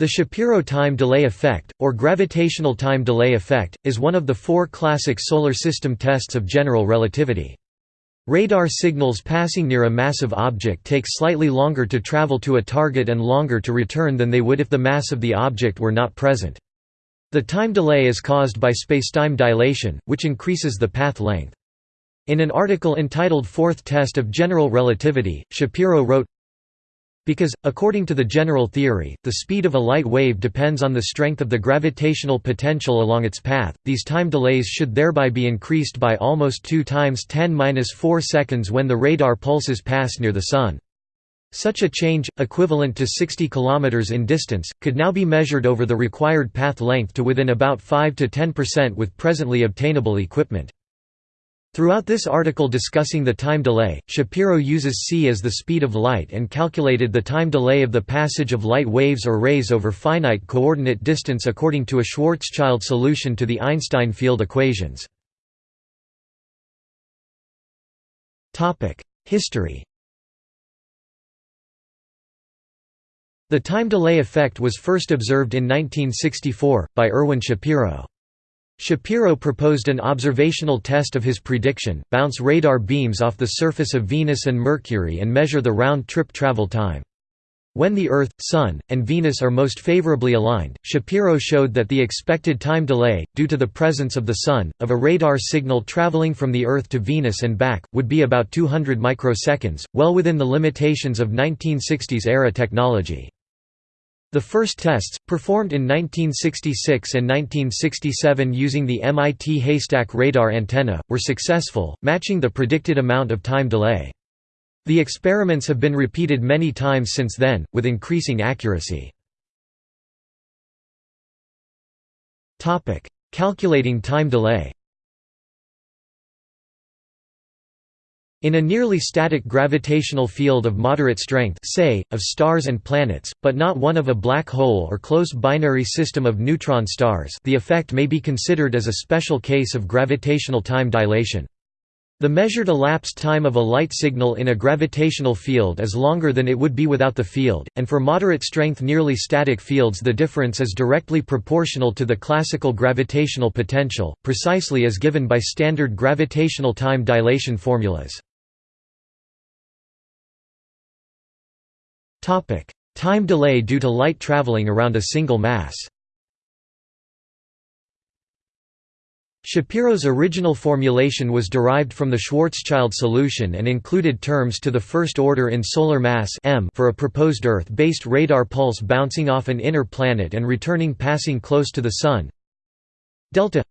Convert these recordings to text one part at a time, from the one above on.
The Shapiro time delay effect, or gravitational time delay effect, is one of the four classic Solar System tests of general relativity. Radar signals passing near a massive object take slightly longer to travel to a target and longer to return than they would if the mass of the object were not present. The time delay is caused by spacetime dilation, which increases the path length. In an article entitled Fourth Test of General Relativity, Shapiro wrote, because, according to the general theory, the speed of a light wave depends on the strength of the gravitational potential along its path, these time delays should thereby be increased by almost 2 times 10-4 seconds when the radar pulses pass near the Sun. Such a change, equivalent to 60 km in distance, could now be measured over the required path length to within about 5–10% with presently obtainable equipment. Throughout this article discussing the time delay, Shapiro uses c as the speed of light and calculated the time delay of the passage of light waves or rays over finite coordinate distance according to a Schwarzschild solution to the Einstein field equations. History The time delay effect was first observed in 1964, by Irwin Shapiro. Shapiro proposed an observational test of his prediction, bounce radar beams off the surface of Venus and Mercury and measure the round-trip travel time. When the Earth, Sun, and Venus are most favorably aligned, Shapiro showed that the expected time delay, due to the presence of the Sun, of a radar signal traveling from the Earth to Venus and back, would be about 200 microseconds, well within the limitations of 1960s-era technology. The first tests, performed in 1966 and 1967 using the MIT Haystack radar antenna, were successful, matching the predicted amount of time delay. The experiments have been repeated many times since then, with increasing accuracy. Calculating time delay In a nearly static gravitational field of moderate strength say, of stars and planets, but not one of a black hole or close binary system of neutron stars the effect may be considered as a special case of gravitational time dilation. The measured elapsed time of a light signal in a gravitational field is longer than it would be without the field, and for moderate-strength nearly static fields the difference is directly proportional to the classical gravitational potential, precisely as given by standard gravitational time dilation formulas. Time delay due to light traveling around a single mass. Shapiro's original formulation was derived from the Schwarzschild solution and included terms to the first order in solar mass m for a proposed Earth-based radar pulse bouncing off an inner planet and returning passing close to the Sun. Delta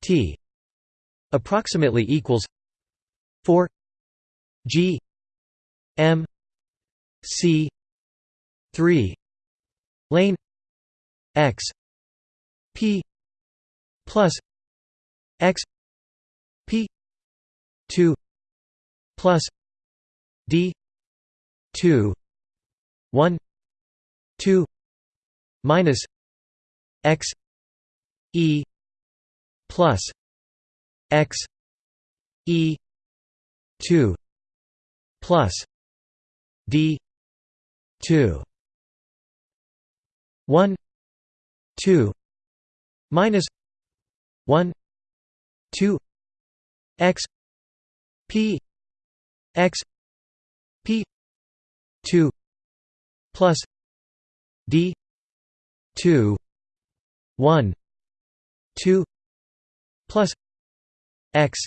t approximately equals 4 g m C three lane X P plus X P two plus D two one two minus X E plus X E two plus D two one two minus one two x p x p two plus D two one two plus x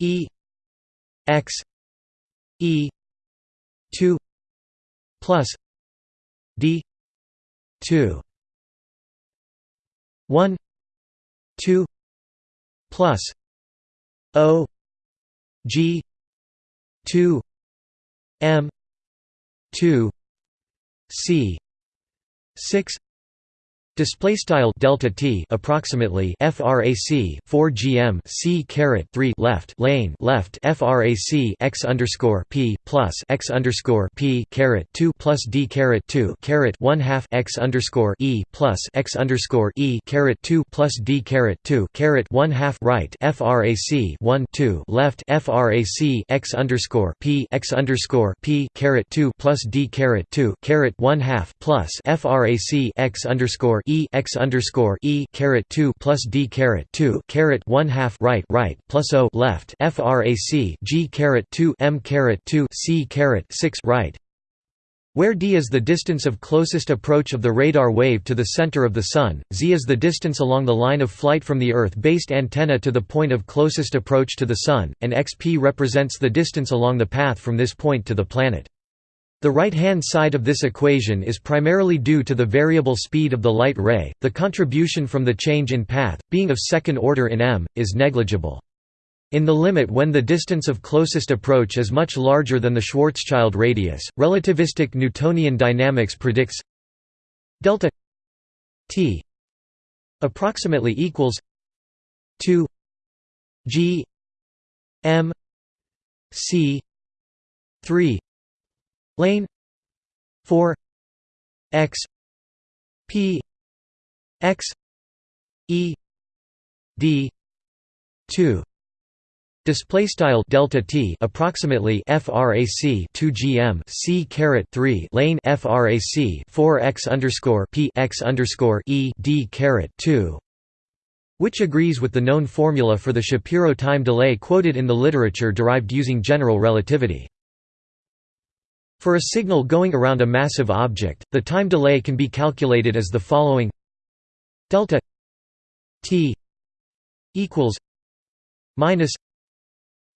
E x E two plus D two one two plus O G two M two C six Display style delta t approximately frac 4 gm c caret 3 left lane left frac x underscore p plus x underscore p caret 2 plus d caret 2 caret 1 half x underscore e plus x underscore e caret 2 plus d caret 2 caret 1 half right frac 1 2 left frac x underscore p x underscore p caret 2 plus d caret 2 caret 1 half plus frac x underscore e x underscore e caret two plus d caret two caret one half right right plus o left frac g caret two m caret two c caret six right where d is the distance of closest approach of the radar wave to the center of the Sun, z is the distance along the line of flight from the Earth-based antenna to the point of closest approach to the Sun, and xp represents the distance along the path from this point to the planet. The right-hand side of this equation is primarily due to the variable speed of the light ray, the contribution from the change in path, being of second order in m, is negligible. In the limit when the distance of closest approach is much larger than the Schwarzschild radius, relativistic Newtonian dynamics predicts delta t approximately equals 2 g m c 3 lane 4 x p x e d 2 Display style delta t approximately frac 2 gm c caret 3 lane frac 4 x underscore p x underscore e d caret 2, which agrees with the known formula for the Shapiro time delay quoted in the literature derived using general relativity. For a signal going around a massive object, the time delay can be calculated as the following. Delta t equals minus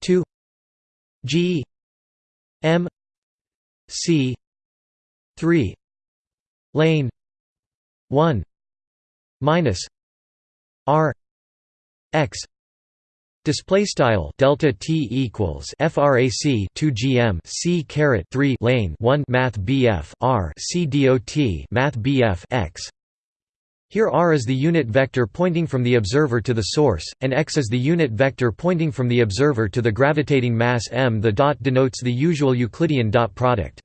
2 g m c 3 lane 1 minus r x Display style delta t equals frac 2 gm c caret 3 lane 1 math bf r c dot math bf x. Here r is the unit vector pointing from the observer to the source, and x is the unit vector pointing from the observer to the gravitating mass m. The dot denotes the usual Euclidean dot product.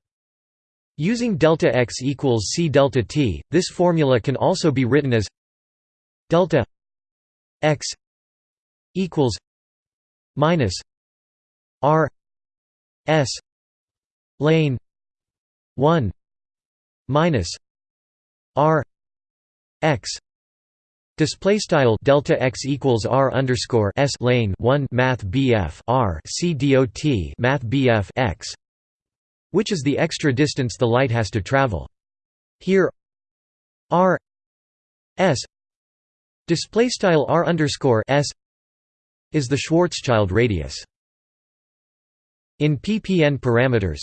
Using delta x equals c delta t, this formula can also be written as delta x equals minus R S lane one minus R X Display style delta x equals r underscore s lane one math bf r c dot math bf x, which is the extra distance the light has to travel. Here, r s display style r underscore s is the Schwarzschild radius. In ppn parameters,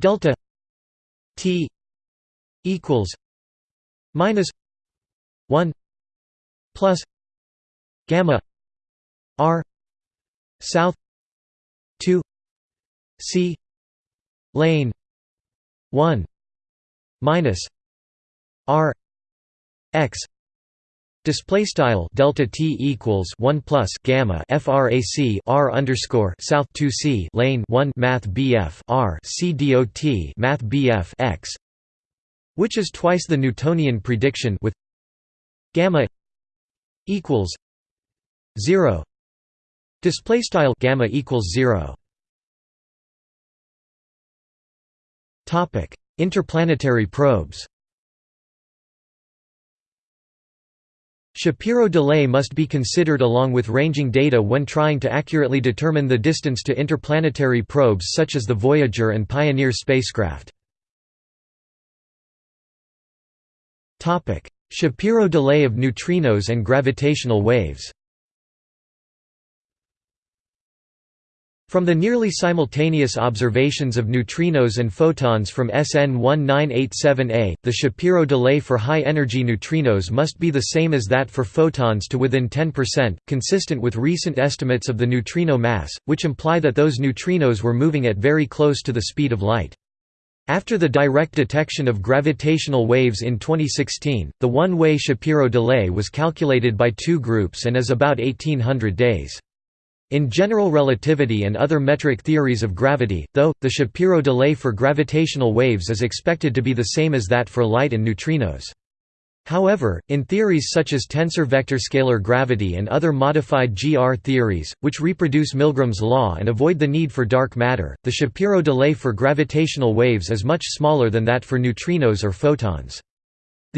delta t equals minus 1 plus gamma r south 2 c lane 1 minus r x Display style delta t equals one plus gamma frac r underscore south two c lane one math bf r c dot math bf x, which is twice the Newtonian prediction with gamma equals zero. Display style gamma equals zero. Topic: Interplanetary probes. Shapiro delay must be considered along with ranging data when trying to accurately determine the distance to interplanetary probes such as the Voyager and Pioneer spacecraft. Shapiro delay of neutrinos and gravitational waves From the nearly simultaneous observations of neutrinos and photons from SN 1987A, the Shapiro delay for high-energy neutrinos must be the same as that for photons to within 10%, consistent with recent estimates of the neutrino mass, which imply that those neutrinos were moving at very close to the speed of light. After the direct detection of gravitational waves in 2016, the one-way Shapiro delay was calculated by two groups and is about 1800 days. In general relativity and other metric theories of gravity, though, the Shapiro delay for gravitational waves is expected to be the same as that for light and neutrinos. However, in theories such as tensor vector scalar gravity and other modified GR theories, which reproduce Milgrom's law and avoid the need for dark matter, the Shapiro delay for gravitational waves is much smaller than that for neutrinos or photons.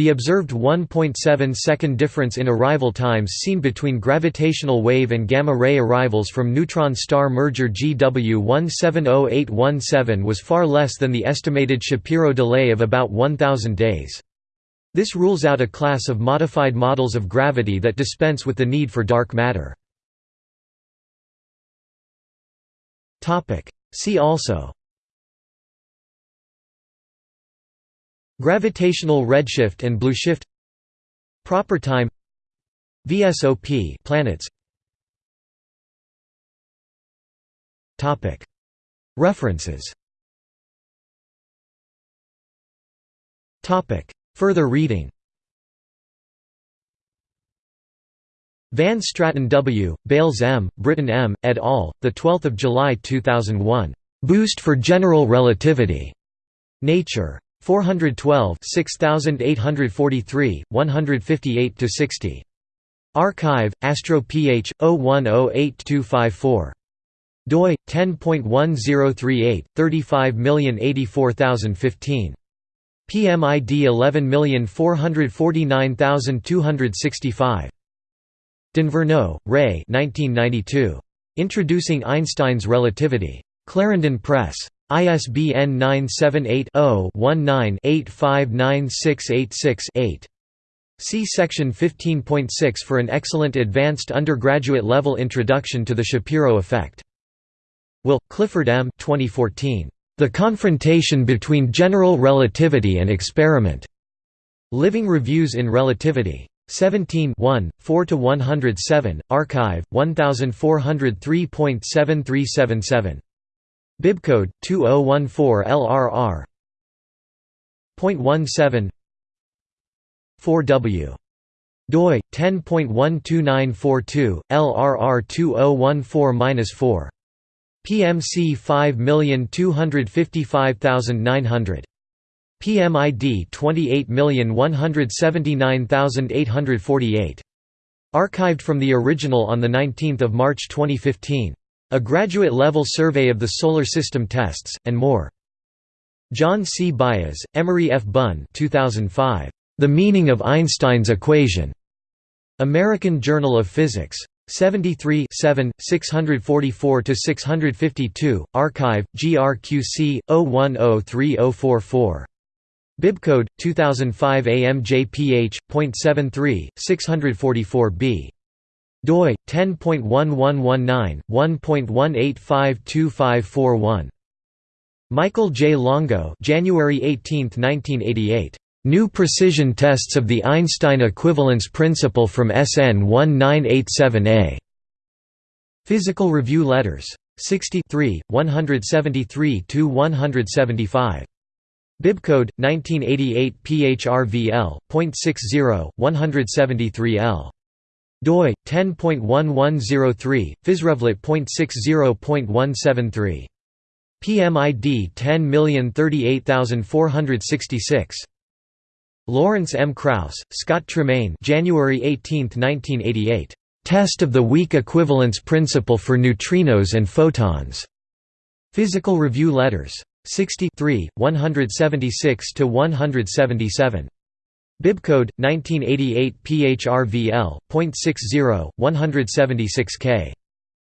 The observed 1.7 second difference in arrival times seen between gravitational wave and gamma-ray arrivals from neutron star merger GW 170817 was far less than the estimated Shapiro delay of about 1000 days. This rules out a class of modified models of gravity that dispense with the need for dark matter. See also Gravitational redshift and blueshift Proper time VSOP planets Topic References Topic Further reading Van Straten W., Bailes M., Britton M., et al., 12 July 2001. "'Boost for General Relativity' Nature. 412 6843, 158–60. Archive, Astro Ph. 01082254. doi 10.1038 35084015 PMID 11449265. d'Inverno, Ray 1992. Introducing Einstein's Relativity. Clarendon Press. ISBN 978-0-19-859686-8. See section 15.6 for an excellent advanced undergraduate level introduction to the Shapiro effect. Will, Clifford M. 2014. The Confrontation Between General Relativity and Experiment. Living Reviews in Relativity. 17 1, 4–107, Archive, 1403.7377. Bibcode 2014 LRR. 0.17 4W doi 10.12942 LRR 2014-4 PMC 5255900. PMID 28179848. Archived from the original on 19 March 2015. A graduate-level survey of the Solar System tests, and more. John C. Baez, Emory F. Bunn 2005. The Meaning of Einstein's Equation. American Journal of Physics. 73 644–652, Archive, GRQC, 0103044. Bibcode, 2005 AMJPH.73, 644b. Doi, 10.1119, 1.18525541. Michael J. Longo January 18, 1988. New precision tests of the Einstein equivalence principle from SN 1987A. Physical Review Letters. 63, 173–175. Bibcode 1988 PHRVL.60 173L. Doi 10.1103 Physrevlet.60.173. PMID 10038466. Lawrence M. Krauss, Scott Tremaine January 18, 1988. Test of the weak equivalence principle for neutrinos and photons. Physical Review Letters. 63, 176–177. Bibcode, 1988 PHRVL.60, 176K.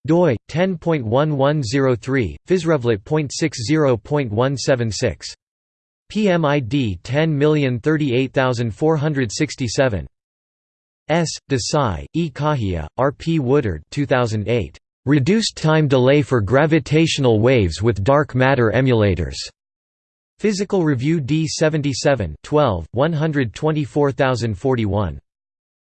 doi, 10.1103, Physrevlet.60.176. PMID 10038467. S. Desai, E. Kahya, R. P. Woodard 2008. Reduced time delay for gravitational waves with dark matter emulators. Physical Review D77 12, 124041.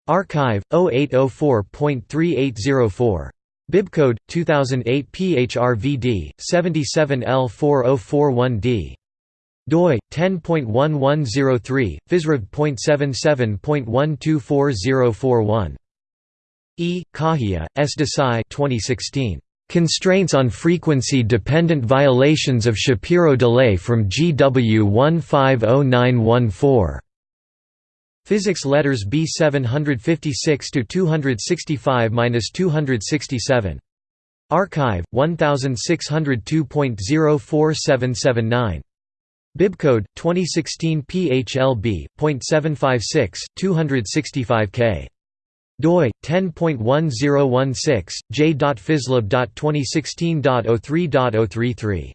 Archive, 0804.3804. Bibcode, 2008 PHRVD, 77L4041D. doi 10.1103 physrev.77.124041 E Kahya S Desai 2016 Constraints on frequency-dependent violations of Shapiro delay from GW 150914. Physics Letters B 756 to 265-267. Archive 1602.04779. Bibcode 2016 PHLB.756 265K doi 10.1016 j.physLab.2016.03.033